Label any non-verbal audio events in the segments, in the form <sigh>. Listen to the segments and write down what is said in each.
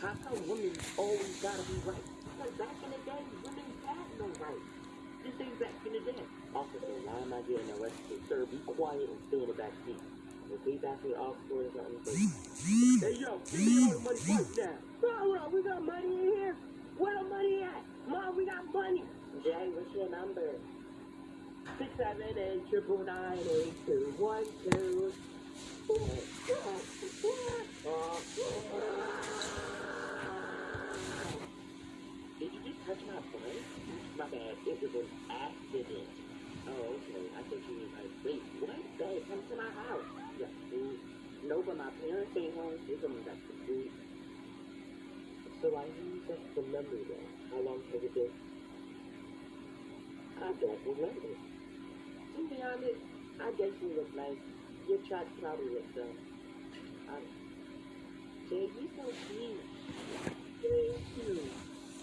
how come women always gotta be right? Because back in the day, women had no right. This ain't back in the day. Officer, why am I getting arrested? Sir, be quiet and stay in the back seat. If they back with or something, say, Hey yo, give me all the money right now. Bro, we got money in here. Where the money at? Mom, we got money. Jay, what's your number? Six seven eight triple nine eight two one two. Did you just touch my butt? My bad. It was an accident. Oh, okay. I think you was like, wait, what? Babe, come to my house. Yeah, food. No, but my parents ain't home. They're coming back to food. So I use that for memory. How long has it been? I don't remember. To be honest, I guess you look nice. Your track probably looks dumb. I, Jay, you so cute. Thank you.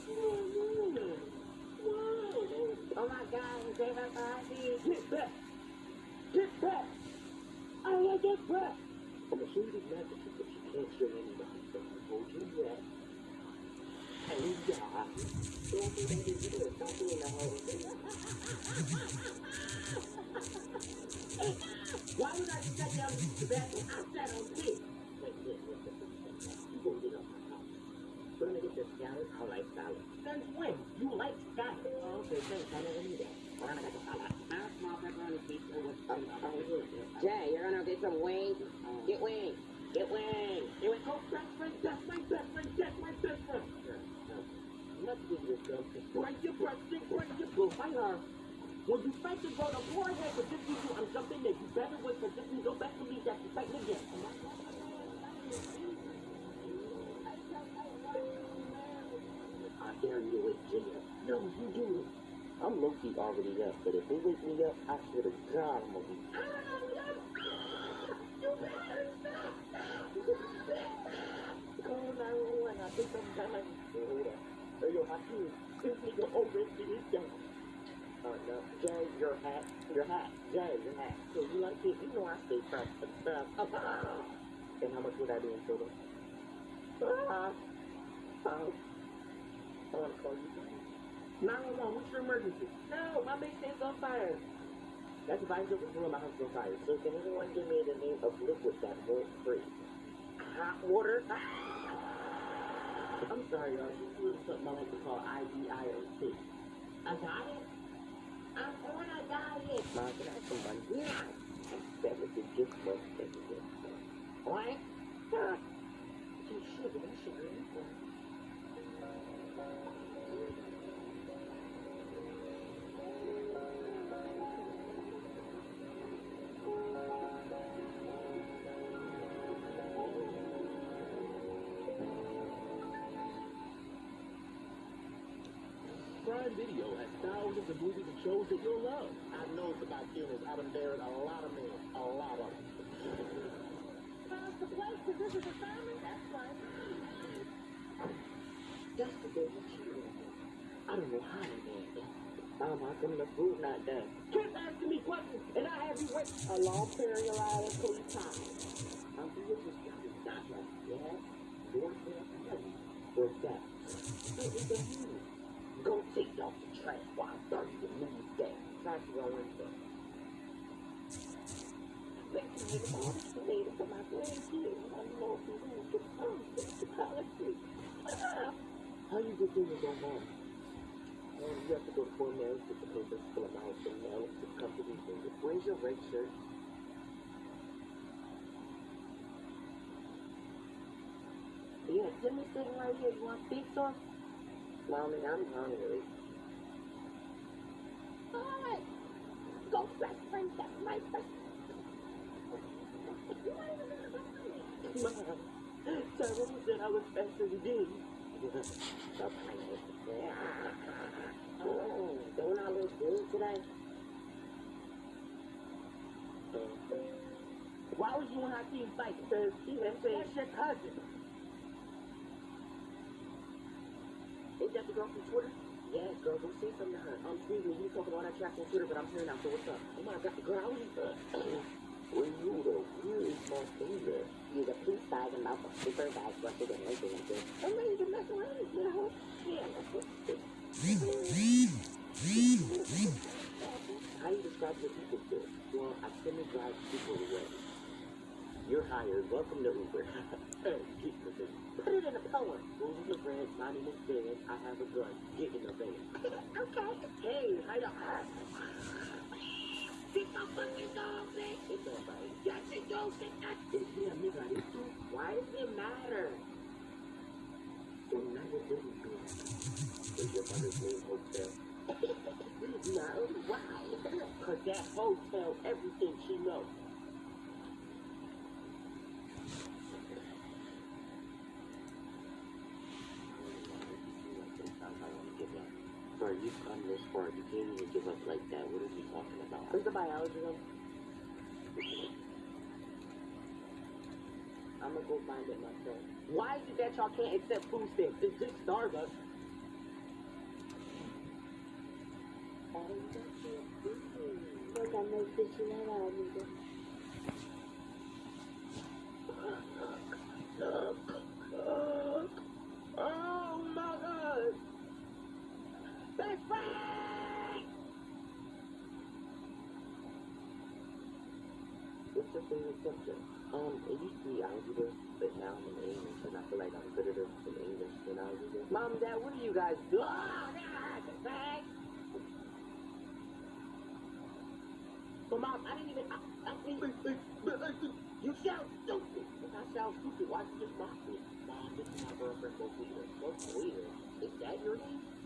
Whoa, whoa. Oh my God, Jay, my body. Get back. Get back. I want to get back. I'm show you this magic trick that you can't show anybody. So hold your breath. And that in here. Don't do it in the hole. This that. Jay, you're gonna get some wings. Get wings. Get wings. Get wings. Oh, best friend, that's my best friend, that's my best friend. Let's give you a. Break your breast, break your blue. Fight her. When you fight the girl, the has to just you, I'm jumping there. You better wait for this. You go back to me. That's you fighting again. Dare you wake Jimmy up. No, you do. I'm low-key already up, but if they wake me up, I swear to God, I'm gonna be. Call 911. I think I'm gonna. Hold up. Hey, yo, Hakeem, this nigga already is done. Uh, no, Jay, your hat, your hat, Jay, your hat. So you like it? You know I stay fresh and stuff. And how much would I be in total? Ah, uh, I call you. 911, what's your emergency? No, my thing's on fire. That's if I just room, my house on fire. So can anyone give me the name of liquid that won't freeze? Hot water? <laughs> I'm sorry, y'all. This is something I like to call IDIOC. A diet? I'm on a diet. Mom, can I have some money? Yeah. That was gift book. That was it. What? Huh. Sugar. That sugar is good. Prime Video has thousands of movies and shows that you'll love. I know it's about feelings. I've been buried a lot of men. A lot of them. How's the place? Because this is a family. That's fine. That's the big one. I don't know how they did that. Mom, how come the food not done? Keep asking me questions, and I have you wait a long period of police time. I'm the richest guy in Scotland. Yeah? Your family. Where's that? How you get your go home? Um, you have to go to four mails, get the papers, fill them out, and mail it to the company. Where's your red shirt? Yeah, Jimmy's sitting right here. You want pizza? Mommy, I'm hungry. Alright. Go best friend. That's my best Mom, Said I was. Stop playing with me. Oh, don't I look good today? Why was you and Hakeem fighting? Because he had said, that's your cousin. Is that the girl from Twitter? Yeah, girl, go say something to her. Um, excuse me, you talking all that trash on Twitter, but I'm here now, so what's up? Oh my god, girl, was When you <clears throat> the real mouth a super bad busted like this. I'm ready to mess around, you know? Yeah. How do you describe your people skills? Well, I semi drive people away. You're hired. Welcome to Uber. <laughs> the. Put it in a poem. Rules of the. My name is Ben. I have a gun. Get in the van. <laughs> okay. Hey, how you? Why does it matter? Well, now it do? Is your mother's name Hotel? <laughs> no, why? <laughs> Cause that hotel everything she knows. Bro, you've come this far. You can't even give up like that. What are you talking about? Who's the biology? <laughs> I'm gonna go find it myself. Why is it that y'all can't accept food stamps? It's just Starbucks. I know fishing What's your favorite subject? Um, it used to be algebra, but now I'm in English, and I feel like I'm better in English than algebra. Mom, Dad, what do you guys do? Oh, God! But Mom, I didn't even, I, I didn't you sound stupid! If I sound stupid, why you just mock me? Mom, this is my girlfriend, Rosita. Rosita? Is that your name?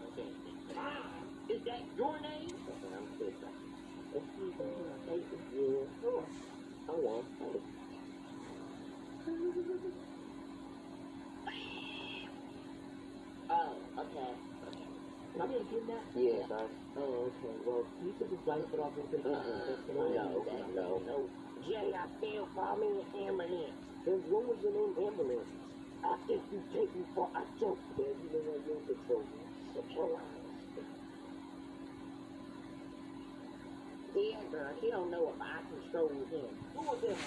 Can I be a kidnap? Yeah, sir. Oh, okay. Well, you took his life off and put uh-uh. No, no, no. Jay, I feel for me an ambulance. Then what was your name ambulance? I think you take me for a joke. Yeah, you know what you're control. Control. Yeah, girl, he don't know if I control him. Who was him?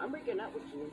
I'm breaking up with you.